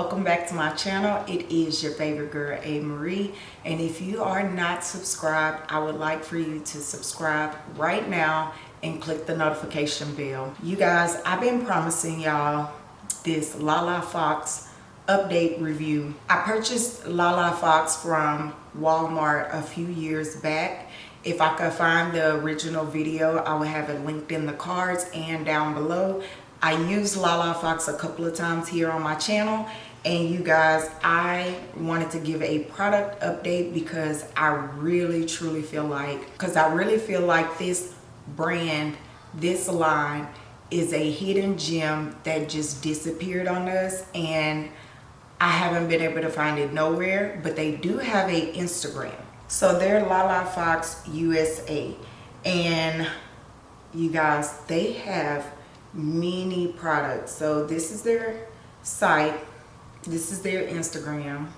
welcome back to my channel. It is your favorite girl a marie and if you are not subscribed i would like for you to subscribe right now and click the notification bell. You guys i've been promising y'all this lala fox update review. I purchased lala fox from walmart a few years back. If i could find the original video i will have it linked in the cards and down below. I used Lala Fox a couple of times here on my channel and you guys I wanted to give a product update because I really truly feel like because I really feel like this brand this line is a hidden gem that just disappeared on us. And I haven't been able to find it nowhere but they do have a Instagram. So they're Lala Fox USA and you guys they have many products. So this is their site this is their instagram.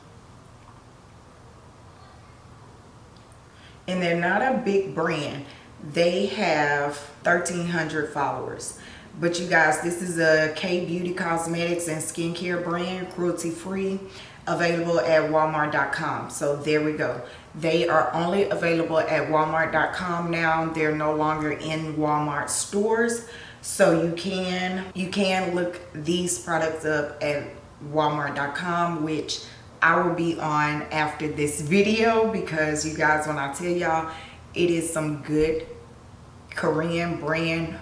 And they're not a big brand. They have 1300 followers. But you guys this is a k beauty cosmetics and skincare brand cruelty free available at walmart.com so there we go. They are only available at walmart.com now. They're no longer in walmart stores. So you can you can look these products up at walmart.com which I will be on after this video because you guys when I tell y'all it is some good Korean brand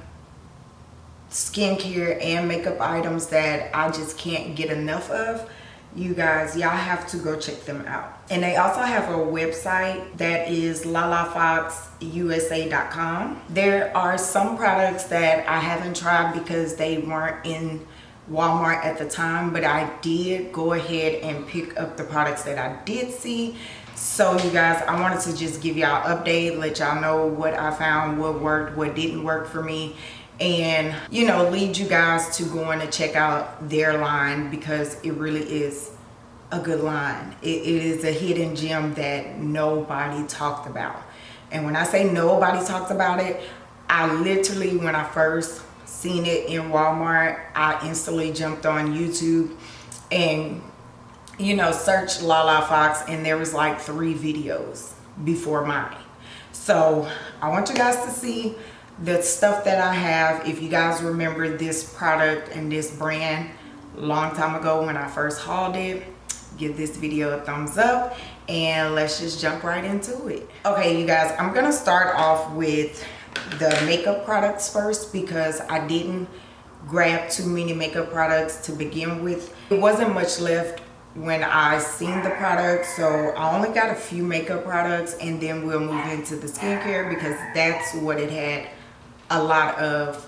skincare and makeup items that I just can't get enough of. You guys y'all have to go check them out. And they also have a website that is lalafoxusa.com there are some products that i haven't tried because they weren't in walmart at the time but i did go ahead and pick up the products that i did see. So you guys i wanted to just give y'all update let y'all know what i found what worked what didn't work for me and you know lead you guys to going to check out their line because it really is a good line. It, it is a hidden gem that nobody talked about. And when i say nobody talked about it i literally when i first seen it in walmart. I instantly jumped on youtube and you know searched lala fox and there was like three videos before mine. So i want you guys to see the stuff that I have. If you guys remember this product and this brand long time ago when I first hauled it give this video a thumbs up and let's just jump right into it. Okay you guys I'm gonna start off with the makeup products first because I didn't grab too many makeup products to begin with it wasn't much left when I seen the products so I only got a few makeup products and then we'll move into the skincare because that's what it had a lot of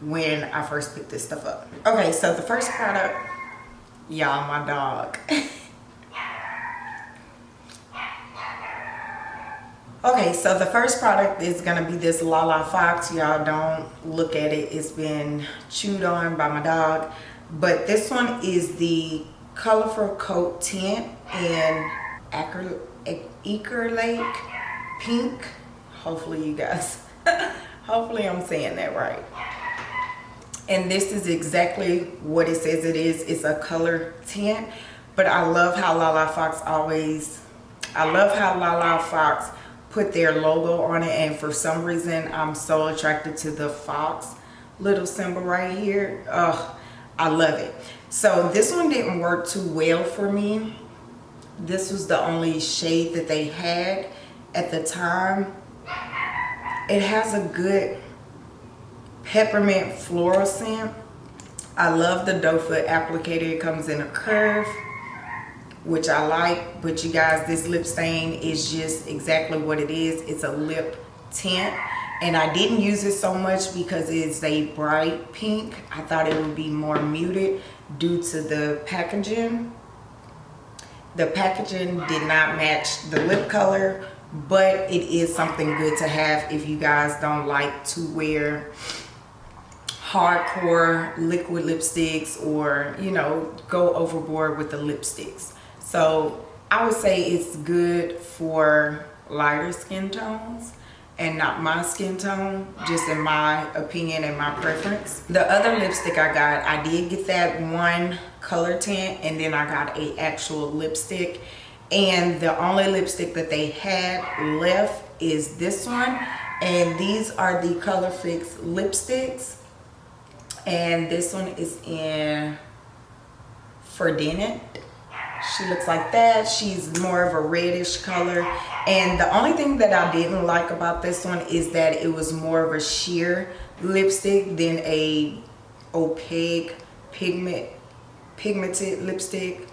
when I first picked this stuff up. Okay, so the first product, y'all, my dog. okay, so the first product is gonna be this Lala Fox. Y'all don't look at it, it's been chewed on by my dog. But this one is the Colorful Coat Tint in Acre Lake Pink. Hopefully you guys hopefully i'm saying that right and this is exactly what it says it is it's a color tint but i love how lala fox always i love how lala fox put their logo on it and for some reason i'm so attracted to the fox little symbol right here. Oh i love it. So this one didn't work too well for me. This was the only shade that they had at the time. It has a good peppermint floral scent. I love the doe foot applicator. It comes in a curve, which I like. But you guys, this lip stain is just exactly what it is. It's a lip tint. And I didn't use it so much because it's a bright pink. I thought it would be more muted due to the packaging. The packaging did not match the lip color but it is something good to have if you guys don't like to wear hardcore liquid lipsticks or you know go overboard with the lipsticks so i would say it's good for lighter skin tones and not my skin tone just in my opinion and my preference. The other lipstick i got i did get that one color tint and then I got a actual lipstick. And the only lipstick that they had left is this one. And these are the color fix lipsticks. And this one is in Ferdinand she looks like that. She's more of a reddish color. And the only thing that I didn't like about this one is that it was more of a sheer lipstick than a opaque pigment pigmented lipstick.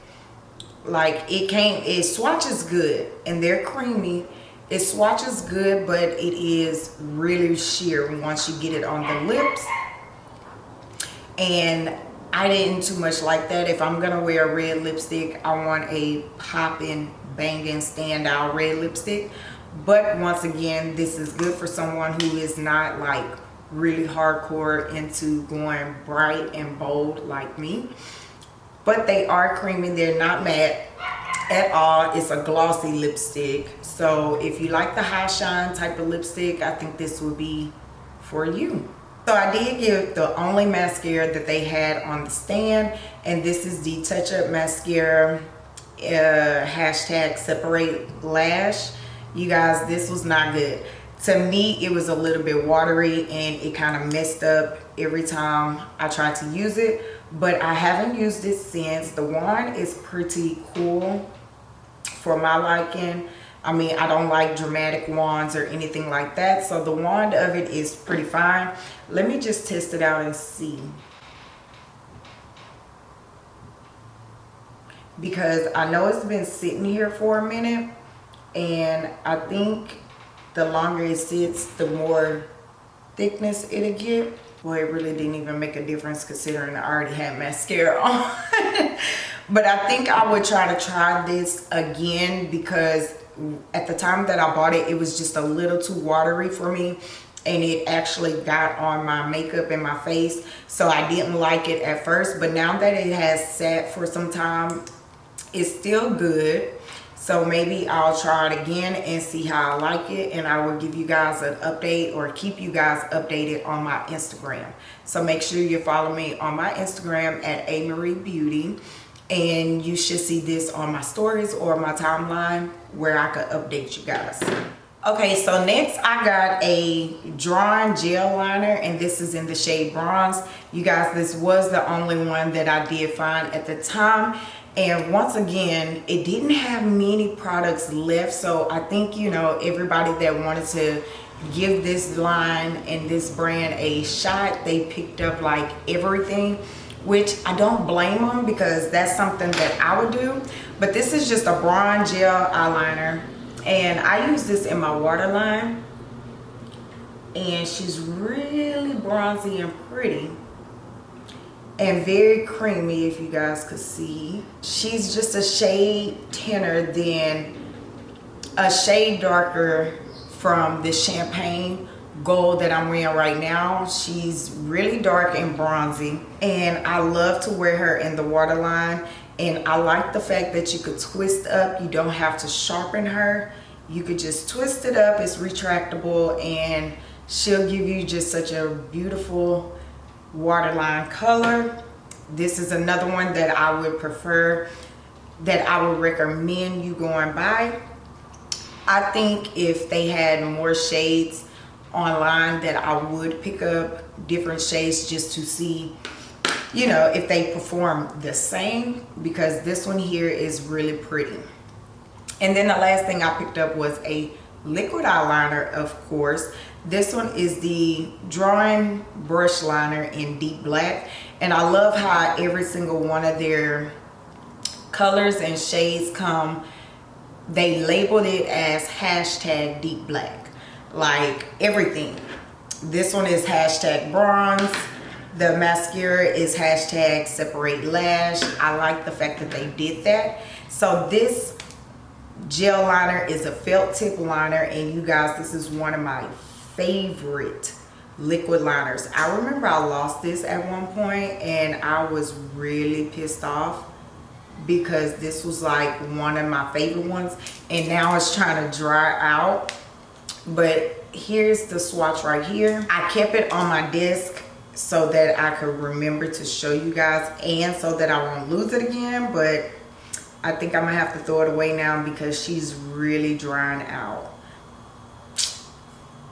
Like it came it swatches good and they're creamy. It swatches good but it is really sheer once you get it on the lips. And I didn't too much like that. If I'm gonna wear a red lipstick I want a popping banging standout red lipstick. But once again this is good for someone who is not like really hardcore into going bright and bold like me. But they are creamy. They're not matte at all. It's a glossy lipstick. So if you like the high shine type of lipstick i think this would be for you so i did get the only mascara that they had on the stand and this is the touch up mascara uh, hashtag separate lash you guys this was not good to me it was a little bit watery and it kind of messed up every time i tried to use it but I haven't used it since. The wand is pretty cool for my liking. I mean, I don't like dramatic wands or anything like that. So the wand of it is pretty fine. Let me just test it out and see. Because I know it's been sitting here for a minute. And I think the longer it sits, the more thickness it'll get well it really didn't even make a difference considering I already had mascara on but I think I would try to try this again because at the time that I bought it it was just a little too watery for me and it actually got on my makeup and my face so I didn't like it at first but now that it has sat for some time it's still good so maybe I'll try it again and see how I like it and I will give you guys an update or keep you guys updated on my Instagram. So make sure you follow me on my Instagram at A Marie Beauty and you should see this on my stories or my timeline where I could update you guys. Okay, so next I got a drawn gel liner and this is in the shade bronze. You guys, this was the only one that I did find at the time and once again it didn't have many products left so i think you know everybody that wanted to give this line and this brand a shot they picked up like everything which i don't blame them because that's something that i would do but this is just a bronze gel eyeliner and i use this in my waterline and she's really bronzy and pretty and very creamy if you guys could see. She's just a shade tinner than a shade darker from the champagne gold that I'm wearing right now she's really dark and bronzy. And I love to wear her in the waterline. And I like the fact that you could twist up. You don't have to sharpen her. You could just twist it up. It's retractable. And she'll give you just such a beautiful waterline color. This is another one that I would prefer that I would recommend you going by. I think if they had more shades online that I would pick up different shades just to see you know if they perform the same because this one here is really pretty. And then the last thing I picked up was a liquid eyeliner of course. This one is the drawing brush liner in deep black and I love how every single one of their colors and shades come they labeled it as hashtag deep black like everything. This one is hashtag bronze. The mascara is hashtag separate lash. I like the fact that they did that. So this gel liner is a felt tip liner and you guys this is one of my favorite liquid liners. I remember i lost this at one point and i was really pissed off because this was like one of my favorite ones and now it's trying to dry out but here's the swatch right here i kept it on my desk so that I could remember to show you guys and so that I won't lose it again. But I think I'm gonna have to throw it away now because she's really drying out.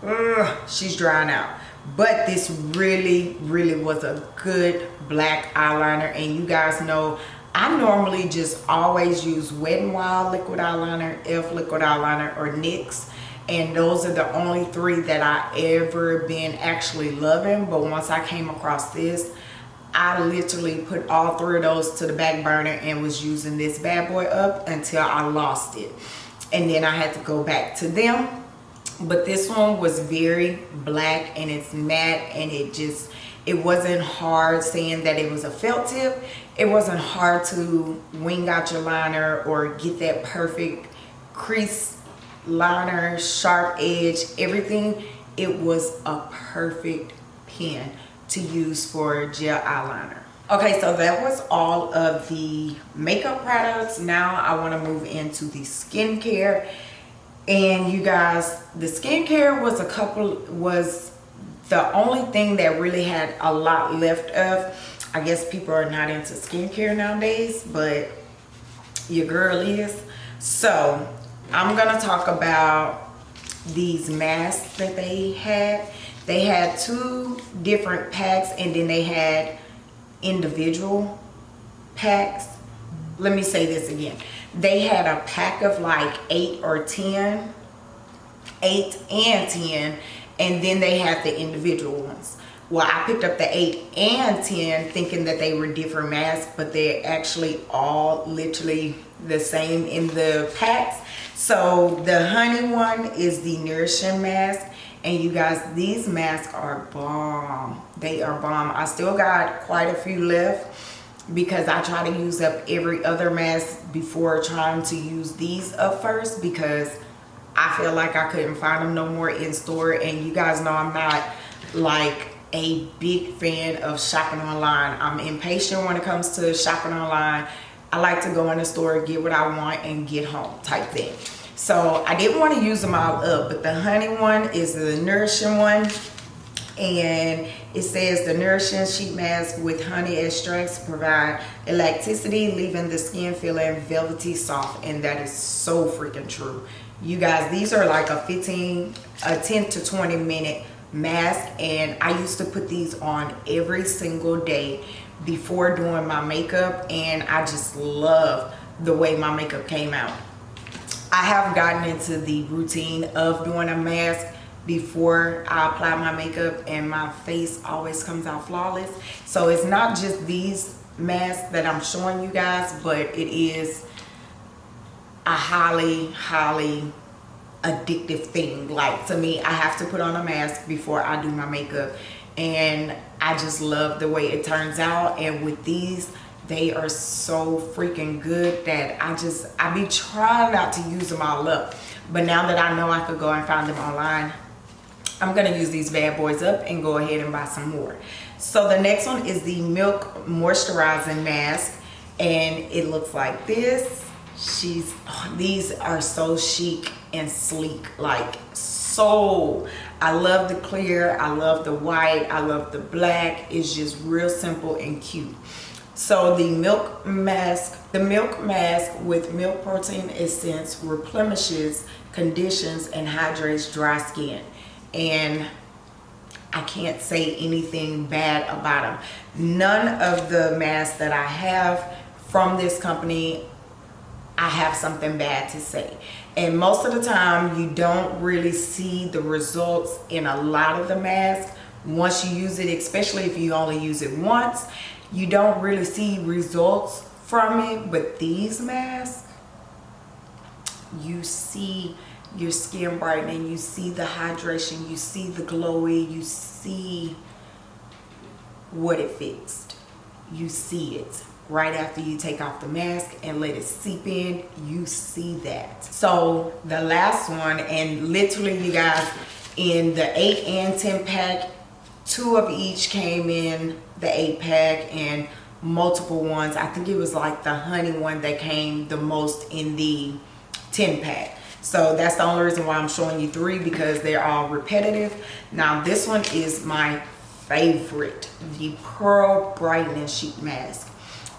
Ugh, she's drying out. But this really, really was a good black eyeliner. And you guys know I normally just always use Wet n Wild liquid eyeliner, e.l.f. liquid eyeliner, or NYX. And those are the only three that I ever been actually loving. But once I came across this, I literally put all three of those to the back burner and was using this bad boy up until I lost it. And then I had to go back to them. But this one was very black and it's matte and it just, it wasn't hard saying that it was a felt tip. It wasn't hard to wing out your liner or get that perfect crease liner, sharp edge, everything. It was a perfect pen to use for gel eyeliner. Okay, so that was all of the makeup products. Now I want to move into the skincare. And you guys, the skincare was a couple, was the only thing that really had a lot left of. I guess people are not into skincare nowadays, but your girl is. So I'm gonna talk about these masks that they had. They had two different packs and then they had individual packs. Let me say this again. They had a pack of like eight or 10, eight and 10, and then they had the individual ones. Well, I picked up the 8 and 10 thinking that they were different masks, but they're actually all literally the same in the packs. So the honey one is the nourishing mask. And you guys these masks are bomb. They are bomb. I still got quite a few left because i try to use up every other mask before trying to use these up first because i feel like i couldn't find them no more in store. And you guys know i'm not like a big fan of shopping online. I'm impatient when it comes to shopping online i like to go in the store get what i want and get home type thing so I didn't want to use them all up, but the honey one is the nourishing one. And it says the nourishing sheet mask with honey extracts provide elasticity, leaving the skin feeling velvety soft. And that is so freaking true. You guys, these are like a 15, a 10 to 20 minute mask. And I used to put these on every single day before doing my makeup. And I just love the way my makeup came out. I have gotten into the routine of doing a mask before I apply my makeup and my face always comes out flawless. So it's not just these masks that I'm showing you guys, but it is a highly, highly addictive thing. Like to me, I have to put on a mask before I do my makeup and I just love the way it turns out. And with these, they are so freaking good that I just I be trying not to use them all up but now that I know I could go and find them online I'm gonna use these bad boys up and go ahead and buy some more so the next one is the milk moisturizing mask and it looks like this she's oh, these are so chic and sleek like so I love the clear I love the white I love the black it's just real simple and cute so the milk mask, the milk mask with milk protein essence replenishes, conditions, and hydrates dry skin. And I can't say anything bad about them. None of the masks that I have from this company, I have something bad to say. And most of the time, you don't really see the results in a lot of the masks. Once you use it, especially if you only use it once you don't really see results from it. But these masks you see your skin brightening you see the hydration you see the glowy you see what it fixed. You see it right after you take off the mask and let it seep in you see that. So the last one and literally you guys in the 8 and 10 pack two of each came in the eight pack and multiple ones. I think it was like the honey one that came the most in the 10 pack. So that's the only reason why i'm showing you three because they're all repetitive. Now this one is my favorite, the Pearl Brightening Sheet Mask.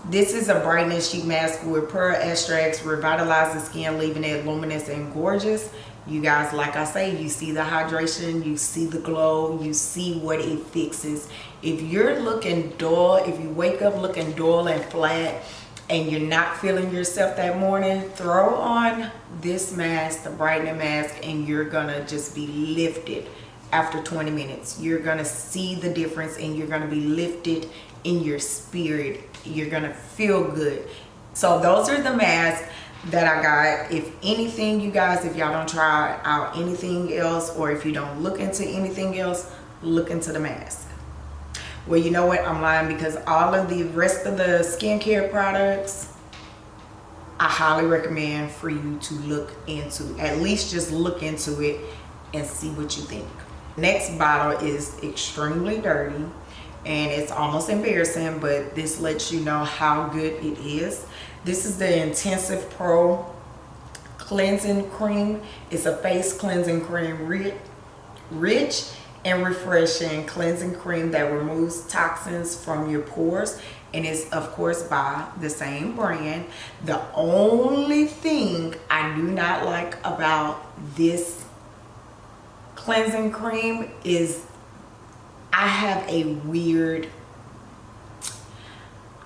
This is a brightening sheet mask with pearl extracts, revitalize the skin, leaving it luminous and gorgeous. You guys, like I say, you see the hydration, you see the glow, you see what it fixes. If you're looking dull, if you wake up looking dull and flat, and you're not feeling yourself that morning, throw on this mask, the brightening mask, and you're gonna just be lifted after 20 minutes. You're gonna see the difference and you're gonna be lifted in your spirit. You're gonna feel good. So those are the masks that I got. If anything, you guys, if y'all don't try out anything else or if you don't look into anything else, look into the mask. Well, you know what? I'm lying because all of the rest of the skincare products, I highly recommend for you to look into. At least just look into it and see what you think. Next bottle is extremely dirty and it's almost embarrassing, but this lets you know how good it is. This is the Intensive Pro Cleansing Cream. It's a face cleansing cream, rich and refreshing cleansing cream that removes toxins from your pores and it's of course by the same brand. The only thing I do not like about this cleansing cream is I have a weird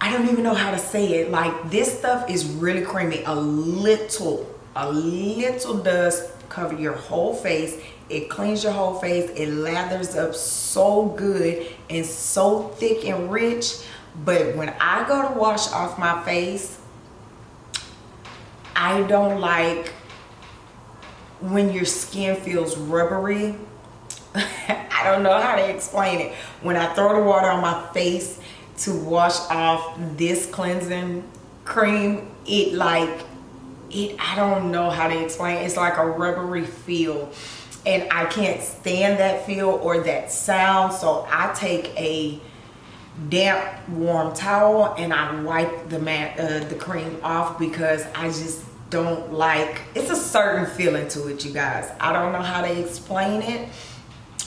I don't even know how to say it. Like this stuff is really creamy. A little, a little dust cover your whole face. It cleans your whole face. It lathers up so good and so thick and rich. But when I go to wash off my face, I don't like when your skin feels rubbery. I don't know how to explain it. When I throw the water on my face, to wash off this cleansing cream it like it i don't know how to explain it. it's like a rubbery feel and i can't stand that feel or that sound so i take a damp warm towel and i wipe the mat uh, the cream off because i just don't like it's a certain feeling to it you guys i don't know how to explain it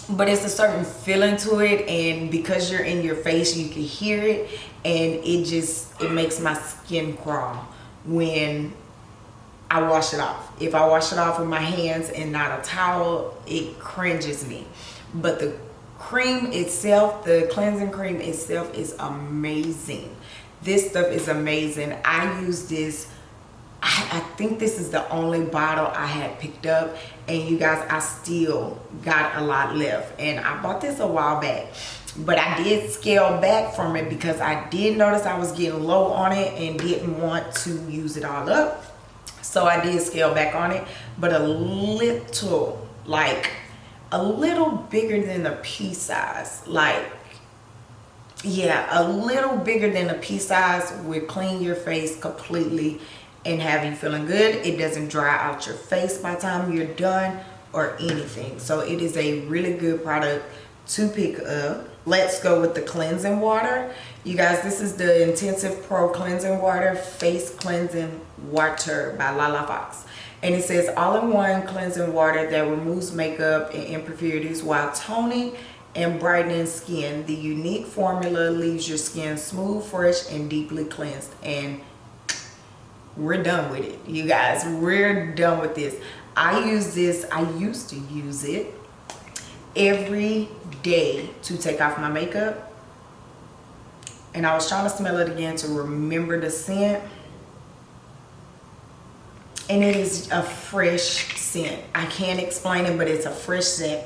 but it's a certain feeling to it and because you're in your face you can hear it and it just it makes my skin crawl when I wash it off. If I wash it off with my hands and not a towel it cringes me. But the cream itself the cleansing cream itself is amazing. This stuff is amazing. I use this I, I think this is the only bottle I had picked up and you guys I still got a lot left. And I bought this a while back but I did scale back from it because I did notice I was getting low on it and didn't want to use it all up. So I did scale back on it but a little like a little bigger than a pea size. Like yeah a little bigger than a pea size would clean your face completely and have you feeling good. It doesn't dry out your face by the time you're done or anything. So it is a really good product to pick up. Let's go with the cleansing water. You guys, this is the Intensive Pro Cleansing Water Face Cleansing Water by Lala Fox. And it says all-in-one cleansing water that removes makeup and impurities while toning and brightening skin. The unique formula leaves your skin smooth, fresh, and deeply cleansed. And we're done with it. You guys we're done with this. I use this i used to use it every day to take off my makeup. And i was trying to smell it again to remember the scent. And it is a fresh scent. I can't explain it but it's a fresh scent.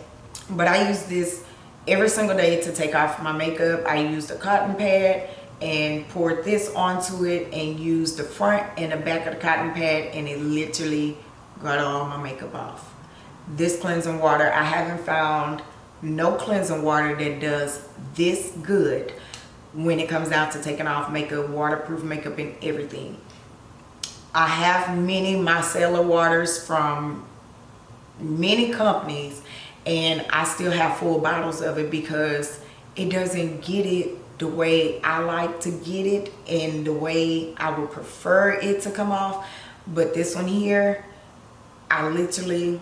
But i use this every single day to take off my makeup. I use the cotton pad and poured this onto it and used the front and the back of the cotton pad and it literally got all my makeup off. This cleansing water, I haven't found no cleansing water that does this good when it comes down to taking off makeup, waterproof makeup and everything. I have many micellar waters from many companies and I still have full bottles of it because it doesn't get it the way I like to get it and the way I would prefer it to come off. But this one here, I literally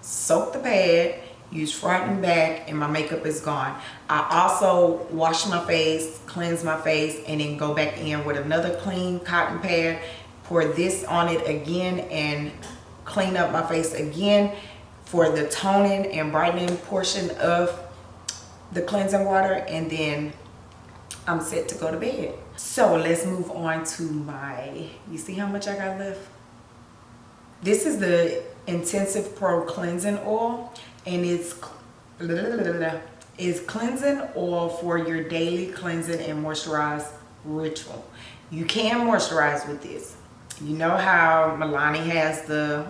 soak the pad, use front and back and my makeup is gone i also wash my face cleanse my face and then go back in with another clean cotton pad pour this on it again and clean up my face again for the toning and brightening portion of the cleansing water and then I'm set to go to bed. So let's move on to my, you see how much I got left? This is the Intensive Pro Cleansing Oil and it's is cleansing oil for your daily cleansing and moisturize ritual. You can moisturize with this. You know how Milani has the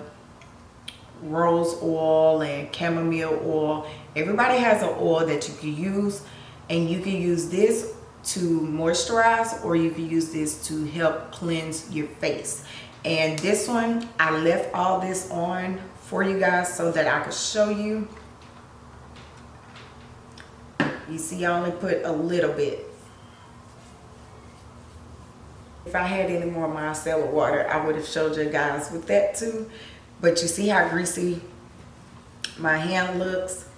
rose oil and chamomile oil. Everybody has an oil that you can use and you can use this to moisturize or you can use this to help cleanse your face. And this one, I left all this on for you guys so that I could show you. You see, I only put a little bit. If I had any more micellar water, I would have showed you guys with that too. But you see how greasy my hand looks?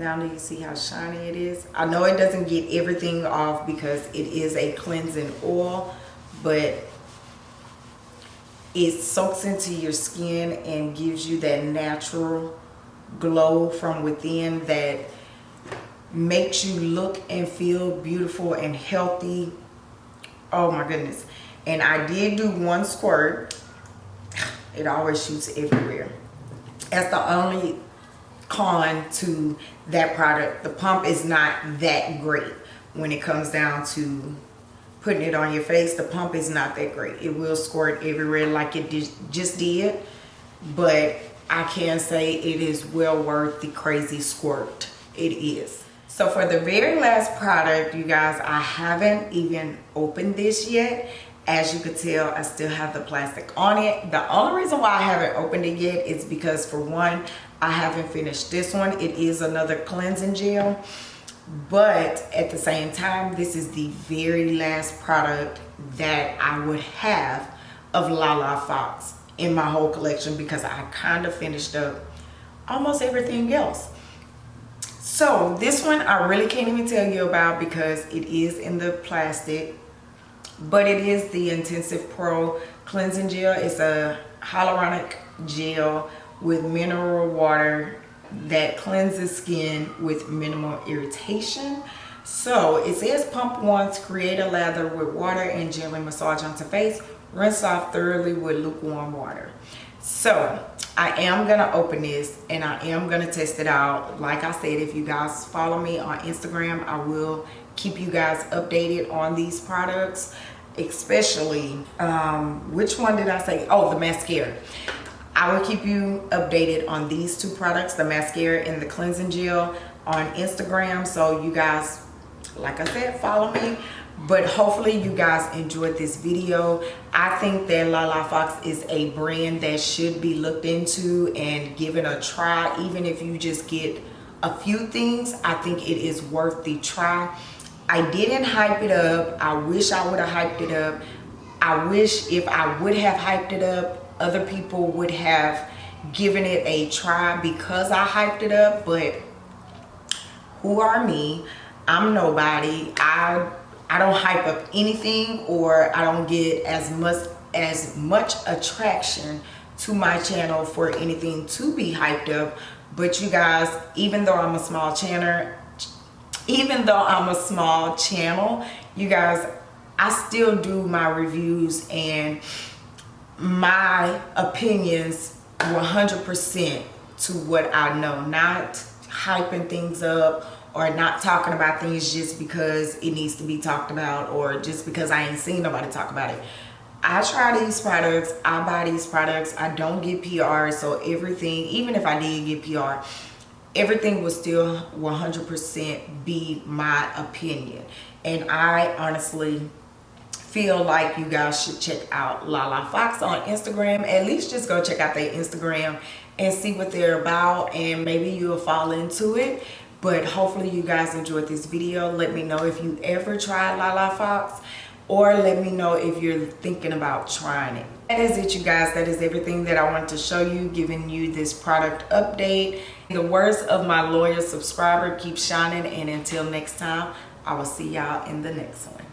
Now do you see how shiny it is? I know it doesn't get everything off because it is a cleansing oil, but it soaks into your skin and gives you that natural glow from within that makes you look and feel beautiful and healthy. Oh my goodness. And I did do one squirt. It always shoots everywhere. That's the only con to that product. The pump is not that great when it comes down to putting it on your face. The pump is not that great. It will squirt everywhere like it just did. But I can say it is well worth the crazy squirt. It is. So for the very last product, you guys, I haven't even opened this yet. As you could tell, I still have the plastic on it. The only reason why I haven't opened it yet is because for one, I haven't finished this one. It is another cleansing gel. But at the same time, this is the very last product that I would have of Lala Fox in my whole collection because I kind of finished up almost everything else. So this one I really can't even tell you about because it is in the plastic. But it is the Intensive Pro Cleansing Gel. It's a hyaluronic gel with mineral water that cleanses skin with minimal irritation. So it says pump once, create a lather with water and gently massage onto face. Rinse off thoroughly with lukewarm water. So I am gonna open this and I am gonna test it out. Like I said, if you guys follow me on Instagram, I will keep you guys updated on these products especially um, which one did I say oh the mascara I will keep you updated on these two products, the mascara and the cleansing gel on Instagram. So you guys, like I said, follow me. But hopefully you guys enjoyed this video. I think that Lala Fox is a brand that should be looked into and given a try. Even if you just get a few things, I think it is worth the try. I didn't hype it up. I wish I would have hyped it up. I wish if I would have hyped it up, other people would have given it a try because I hyped it up, but who are me? I'm nobody. I I don't hype up anything or I don't get as much as much attraction to my channel for anything to be hyped up. But you guys, even though I'm a small channel, even though I'm a small channel, you guys, I still do my reviews and my opinions 100% to what I know, not hyping things up or not talking about things just because it needs to be talked about or just because I ain't seen nobody talk about it. I try these products, I buy these products, I don't get PR, so everything, even if I did get PR, everything would still 100% be my opinion. And I honestly feel like you guys should check out Lala Fox on Instagram. At least just go check out their Instagram and see what they're about and maybe you'll fall into it. But hopefully you guys enjoyed this video. Let me know if you ever tried Lala Fox or let me know if you're thinking about trying it. That is it you guys. That is everything that I want to show you, giving you this product update. The words of my loyal subscriber, keep shining and until next time, I will see y'all in the next one.